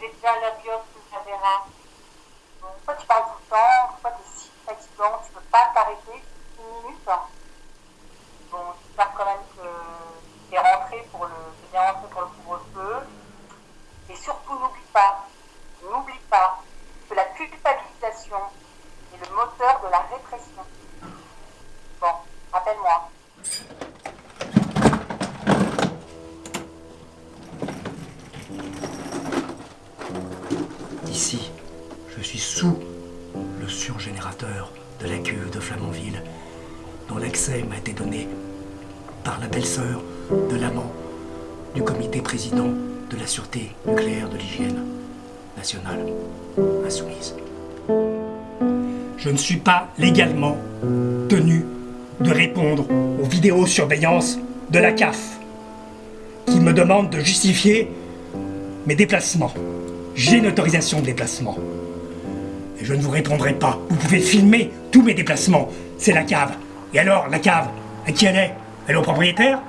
déjà la biopsie que j'avais là. Soit tu parles tout le temps, soit tu es si fatigant, tu ne peux pas t'arrêter une minute. Bon, j'espère quand même que tu es rentré pour le, bien rentré pour le couvre-feu. Et surtout, n'oublie pas, n'oublie pas que la culpabilisation est le moteur de la répression. Bon, rappelle-moi. Ici, je suis sous le surgénérateur de la cuve de Flamanville, dont l'accès m'a été donné par la belle-sœur de l'amant du comité président de la sûreté nucléaire de l'hygiène nationale insoumise. Je ne suis pas légalement tenu de répondre aux vidéosurveillances de la CAF, qui me demande de justifier mes déplacements. J'ai une autorisation de déplacement. Et je ne vous répondrai pas. Vous pouvez filmer tous mes déplacements. C'est la cave. Et alors, la cave, à qui elle est? Elle est au propriétaire?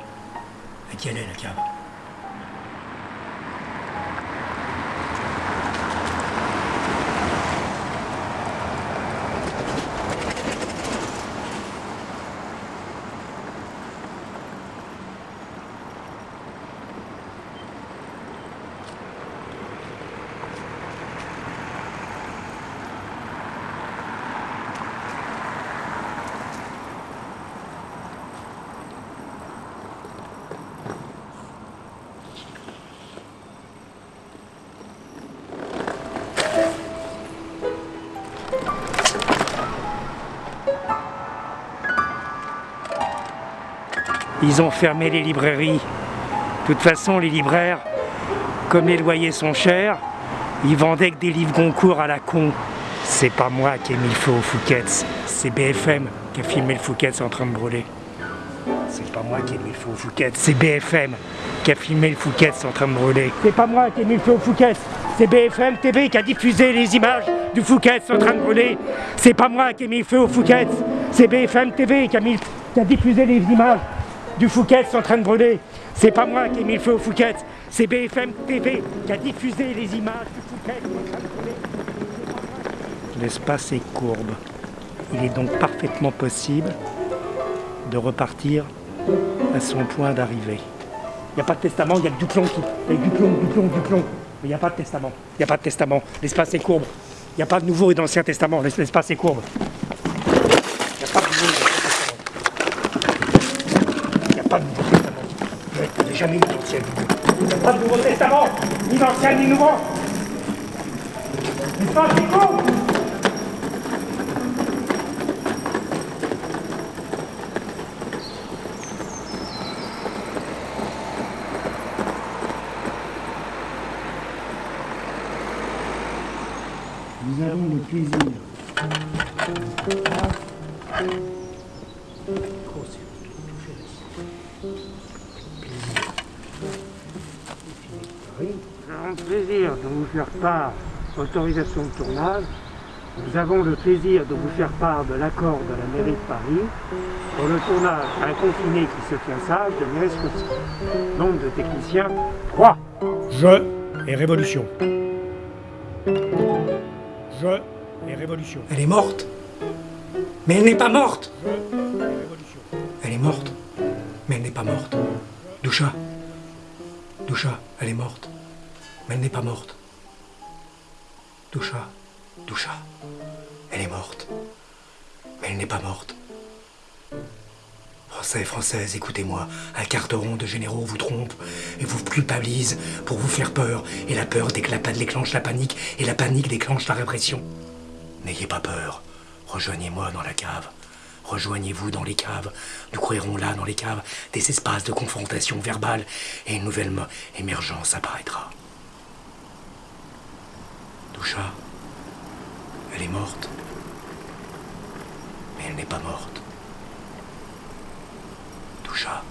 À qui elle est, la cave? Ils ont fermé les librairies. De toute façon, les libraires, comme les loyers sont chers, ils vendaient que des livres Goncourt à la con. C'est pas moi qui ai mis le feu au Fouquet's, c'est BFM qui a filmé le Fouquet's en train de brûler. C'est pas moi qui ai mis le feu au Fouquet's, c'est BFM qui a filmé le Fouquet's en train de brûler. C'est pas moi qui ai mis le feu au Fouquet's, c'est BFM TV qui a diffusé les images du Fouquet's en train de brûler. C'est pas moi qui ai mis le feu au Fouquet's, c'est BFM TV qui a, mis, qui a diffusé les images du Fouquet's en train de brûler. C'est pas moi qui ai mis le feu au Fouquet's, c'est BFM TV qui a diffusé les images du Fouquet's en train de brûler. L'espace est courbe. Il est donc parfaitement possible de repartir à son point d'arrivée. Il n'y a pas de testament, il y a que du plomb qui. Il y a du plomb, du plomb, du plomb. Mais il n'y a pas de testament. Il n'y a pas de testament. L'espace est courbe. Il n'y a pas de Nouveau et d'Ancien Testament. L'espace est courbe. Il n'y a pas de Nouveau et d'Ancien Testament. Il n'y a pas de Nouveau Testament. Je n'ai jamais d'Ancien Il n'y a pas de Nouveau Testament. Ni d'Ancien ni Nouveau. L'espace est courbe. Avons le plaisir. Nous avons le plaisir de vous faire part, autorisation de tournage, nous avons le plaisir de vous faire part de l'accord de la mairie de Paris pour le tournage Un confiné qui se tient sage de Scotti. Nombre de techniciens, 3. Je et Révolution. Je et Révolution. Elle est morte Mais elle n'est pas morte Je et Révolution. Elle est morte Mais elle n'est pas morte. Doucha Doucha, elle est morte. Mais elle n'est pas morte. Doucha Doucha, elle est morte. Mais elle n'est pas morte. Français, Françaises, écoutez-moi. Un carteron de généraux vous trompe et vous culpabilise pour vous faire peur. Et la peur déclenche la panique et la panique déclenche la répression. N'ayez pas peur. Rejoignez-moi dans la cave. Rejoignez-vous dans les caves. Nous créerons là, dans les caves, des espaces de confrontation verbale et une nouvelle émergence apparaîtra. Doucha, elle est morte. Mais elle n'est pas morte. Doucha. Doucha.